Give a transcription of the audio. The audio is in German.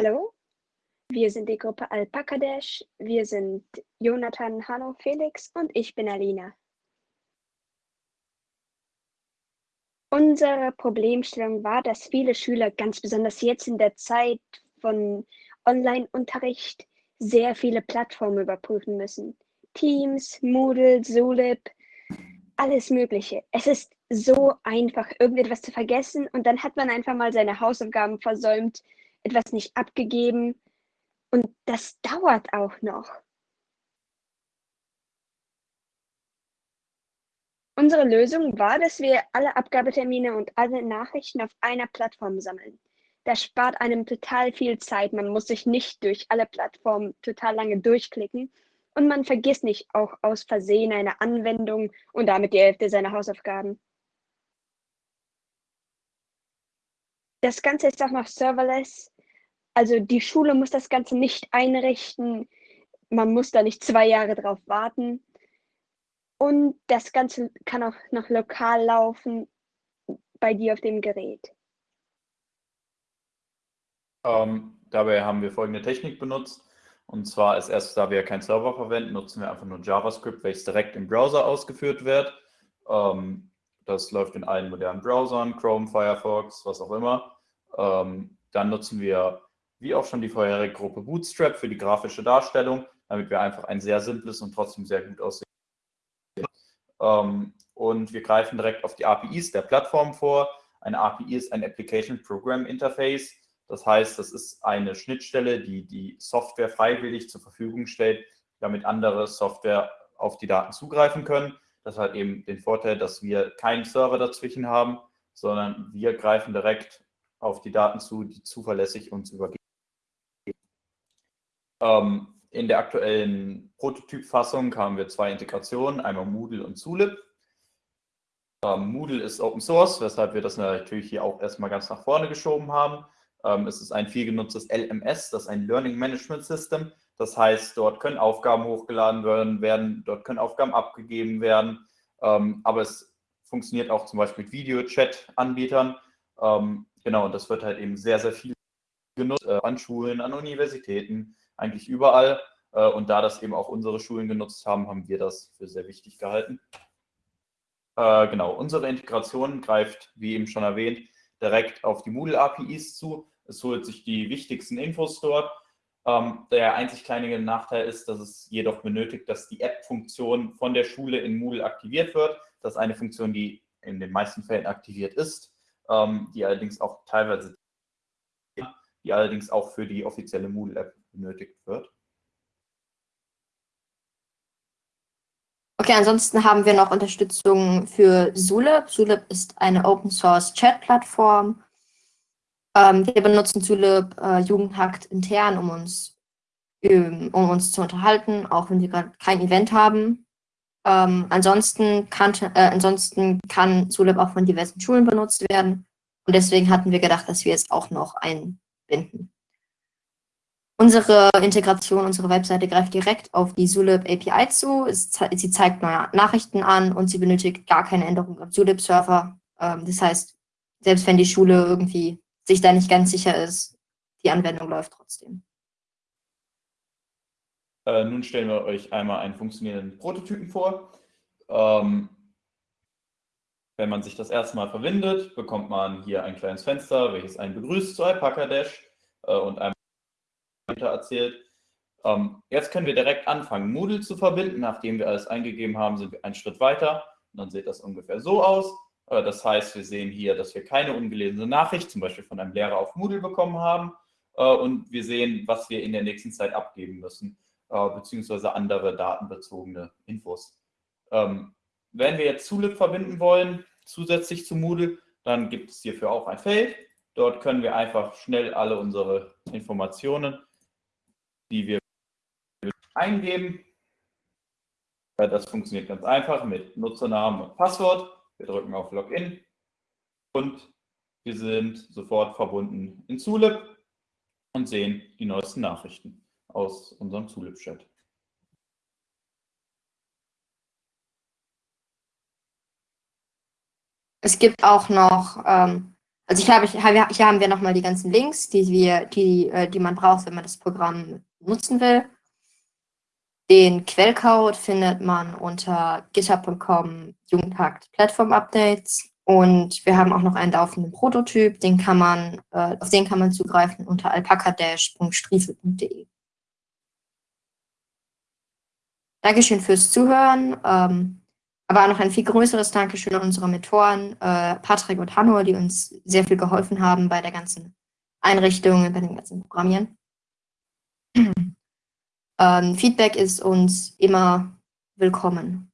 Hallo, wir sind die Gruppe Alpaka Dash. Wir sind Jonathan, Hanno, Felix und ich bin Alina. Unsere Problemstellung war, dass viele Schüler, ganz besonders jetzt in der Zeit von Online-Unterricht, sehr viele Plattformen überprüfen müssen. Teams, Moodle, Zulip, alles Mögliche. Es ist so einfach, irgendetwas zu vergessen und dann hat man einfach mal seine Hausaufgaben versäumt, etwas nicht abgegeben und das dauert auch noch. Unsere Lösung war, dass wir alle Abgabetermine und alle Nachrichten auf einer Plattform sammeln. Das spart einem total viel Zeit. Man muss sich nicht durch alle Plattformen total lange durchklicken und man vergisst nicht auch aus Versehen eine Anwendung und damit die Hälfte seiner Hausaufgaben. Das Ganze ist auch noch serverless. Also die Schule muss das Ganze nicht einrichten. Man muss da nicht zwei Jahre drauf warten. Und das Ganze kann auch noch lokal laufen bei dir auf dem Gerät. Ähm, dabei haben wir folgende Technik benutzt. Und zwar als erstes, da wir keinen Server verwenden, nutzen wir einfach nur JavaScript, welches direkt im Browser ausgeführt wird. Ähm, das läuft in allen modernen Browsern, Chrome, Firefox, was auch immer. Ähm, dann nutzen wir, wie auch schon die vorherige Gruppe, Bootstrap für die grafische Darstellung, damit wir einfach ein sehr simples und trotzdem sehr gut aussehendes ähm, und wir greifen direkt auf die APIs der Plattform vor. Eine API ist ein Application Program Interface. Das heißt, das ist eine Schnittstelle, die die Software freiwillig zur Verfügung stellt, damit andere Software auf die Daten zugreifen können. Das hat eben den Vorteil, dass wir keinen Server dazwischen haben, sondern wir greifen direkt auf die Daten zu, die zuverlässig uns übergeben. Ähm, in der aktuellen Prototypfassung haben wir zwei Integrationen, einmal Moodle und Zulip. Ähm, Moodle ist Open Source, weshalb wir das natürlich hier auch erstmal ganz nach vorne geschoben haben. Ähm, es ist ein viel genutztes LMS, das ist ein Learning Management System. Das heißt, dort können Aufgaben hochgeladen werden, werden dort können Aufgaben abgegeben werden. Ähm, aber es funktioniert auch zum Beispiel mit Video-Chat-Anbietern. Ähm, genau, und das wird halt eben sehr, sehr viel genutzt äh, an Schulen, an Universitäten, eigentlich überall. Äh, und da das eben auch unsere Schulen genutzt haben, haben wir das für sehr wichtig gehalten. Äh, genau, unsere Integration greift, wie eben schon erwähnt, direkt auf die Moodle-APIs zu. Es holt sich die wichtigsten Infos dort. Ähm, der einzig kleine Nachteil ist, dass es jedoch benötigt, dass die App-Funktion von der Schule in Moodle aktiviert wird. Das ist eine Funktion, die in den meisten Fällen aktiviert ist, ähm, die allerdings auch teilweise die allerdings auch für die offizielle Moodle-App benötigt wird. Okay, ansonsten haben wir noch Unterstützung für Zulip. Zulip ist eine Open-Source-Chat-Plattform. Ähm, wir benutzen Zulip äh, Jugendhakt intern, um uns, ähm, um uns zu unterhalten, auch wenn wir gerade kein Event haben. Ähm, ansonsten, kann, äh, ansonsten kann Zulip auch von diversen Schulen benutzt werden. Und deswegen hatten wir gedacht, dass wir es auch noch einbinden. Unsere Integration, unsere Webseite greift direkt auf die Zulip API zu. sie zeigt neue Nachrichten an und sie benötigt gar keine Änderung am Zulip-Server. Ähm, das heißt, selbst wenn die Schule irgendwie sich da nicht ganz sicher ist, die Anwendung läuft trotzdem. Äh, nun stellen wir euch einmal einen funktionierenden Prototypen vor. Ähm, wenn man sich das erste Mal verwendet, bekommt man hier ein kleines Fenster, welches einen begrüßt zu Alpaca Dash äh, und einem erzählt. Ähm, jetzt können wir direkt anfangen, Moodle zu verbinden. Nachdem wir alles eingegeben haben, sind wir einen Schritt weiter. Und dann sieht das ungefähr so aus. Äh, das heißt, wir sehen hier, dass wir keine ungelesene Nachricht, zum Beispiel von einem Lehrer auf Moodle bekommen haben. Äh, und wir sehen, was wir in der nächsten Zeit abgeben müssen, äh, beziehungsweise andere datenbezogene Infos. Ähm, wenn wir jetzt Zulip verbinden wollen, zusätzlich zu Moodle, dann gibt es hierfür auch ein Feld. Dort können wir einfach schnell alle unsere Informationen die wir eingeben. Das funktioniert ganz einfach mit Nutzernamen und Passwort. Wir drücken auf Login und wir sind sofort verbunden in Zulip und sehen die neuesten Nachrichten aus unserem Zulip-Chat. Es gibt auch noch ähm, Also ich habe, hier haben wir nochmal die ganzen Links, die, wir, die, äh, die man braucht, wenn man das Programm nutzen will. Den Quellcode findet man unter github.com Jugendhakt Platform Updates. Und wir haben auch noch einen laufenden Prototyp, den kann man, äh, auf den kann man zugreifen unter alpacadash.striefel.de. Dankeschön fürs Zuhören. Ähm, aber noch ein viel größeres Dankeschön an unsere Mentoren, äh, Patrick und Hanno, die uns sehr viel geholfen haben bei der ganzen Einrichtung, bei dem ganzen Programmieren. Ähm, Feedback ist uns immer willkommen.